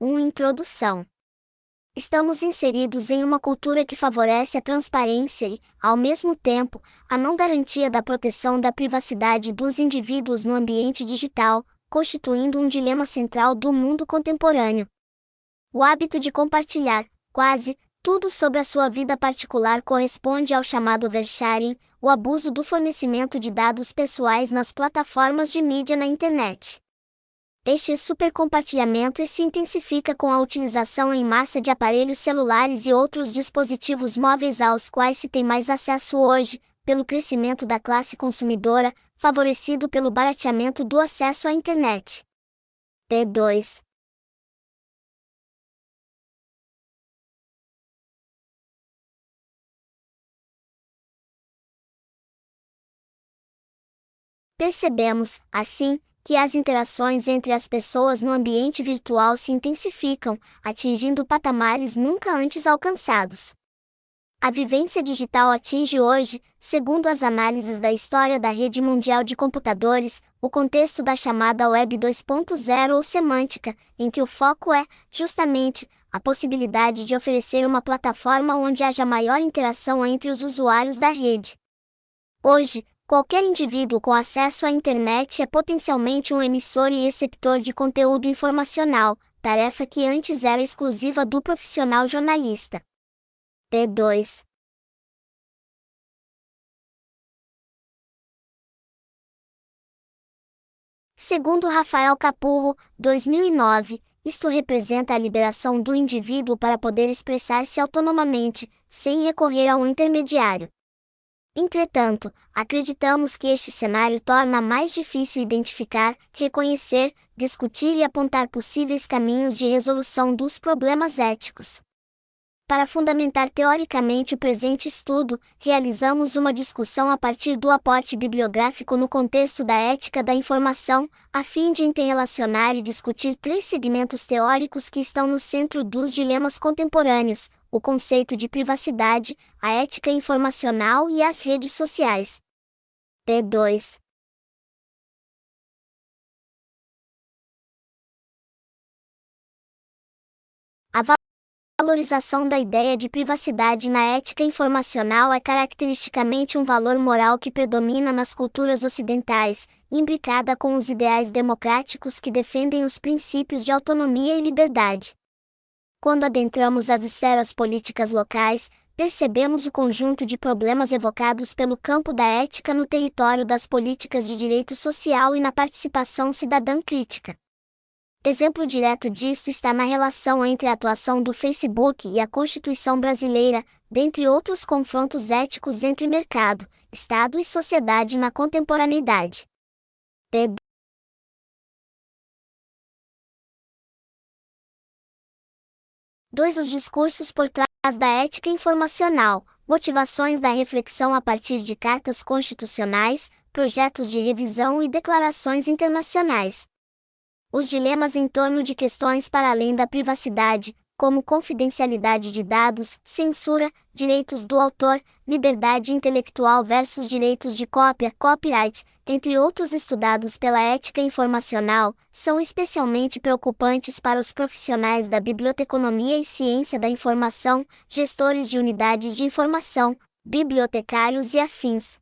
1 Introdução Estamos inseridos em uma cultura que favorece a transparência e, ao mesmo tempo, a não garantia da proteção da privacidade dos indivíduos no ambiente digital, constituindo um dilema central do mundo contemporâneo. O hábito de compartilhar, quase, tudo sobre a sua vida particular corresponde ao chamado oversharing, o abuso do fornecimento de dados pessoais nas plataformas de mídia na internet. Este supercompartilhamento se intensifica com a utilização em massa de aparelhos celulares e outros dispositivos móveis aos quais se tem mais acesso hoje, pelo crescimento da classe consumidora, favorecido pelo barateamento do acesso à internet. P2 Percebemos, assim, que as interações entre as pessoas no ambiente virtual se intensificam, atingindo patamares nunca antes alcançados. A vivência digital atinge hoje, segundo as análises da história da rede mundial de computadores, o contexto da chamada Web 2.0 ou semântica, em que o foco é, justamente, a possibilidade de oferecer uma plataforma onde haja maior interação entre os usuários da rede. Hoje, Qualquer indivíduo com acesso à internet é potencialmente um emissor e receptor de conteúdo informacional, tarefa que antes era exclusiva do profissional jornalista. P2 Segundo Rafael Capurro, 2009, isto representa a liberação do indivíduo para poder expressar-se autonomamente, sem recorrer a um intermediário. Entretanto, acreditamos que este cenário torna mais difícil identificar, reconhecer, discutir e apontar possíveis caminhos de resolução dos problemas éticos. Para fundamentar teoricamente o presente estudo, realizamos uma discussão a partir do aporte bibliográfico no contexto da ética da informação, a fim de interrelacionar e discutir três segmentos teóricos que estão no centro dos dilemas contemporâneos: o conceito de privacidade, a ética informacional e as redes sociais. P2 valorização da ideia de privacidade na ética informacional é caracteristicamente um valor moral que predomina nas culturas ocidentais, imbricada com os ideais democráticos que defendem os princípios de autonomia e liberdade. Quando adentramos as esferas políticas locais, percebemos o conjunto de problemas evocados pelo campo da ética no território das políticas de direito social e na participação cidadã crítica. Exemplo direto disso está na relação entre a atuação do Facebook e a Constituição brasileira, dentre outros confrontos éticos entre mercado, Estado e sociedade na contemporaneidade. P. 2. Os discursos por trás da ética informacional, motivações da reflexão a partir de cartas constitucionais, projetos de revisão e declarações internacionais. Os dilemas em torno de questões para além da privacidade, como confidencialidade de dados, censura, direitos do autor, liberdade intelectual versus direitos de cópia, copyright, entre outros estudados pela ética informacional, são especialmente preocupantes para os profissionais da biblioteconomia e ciência da informação, gestores de unidades de informação, bibliotecários e afins.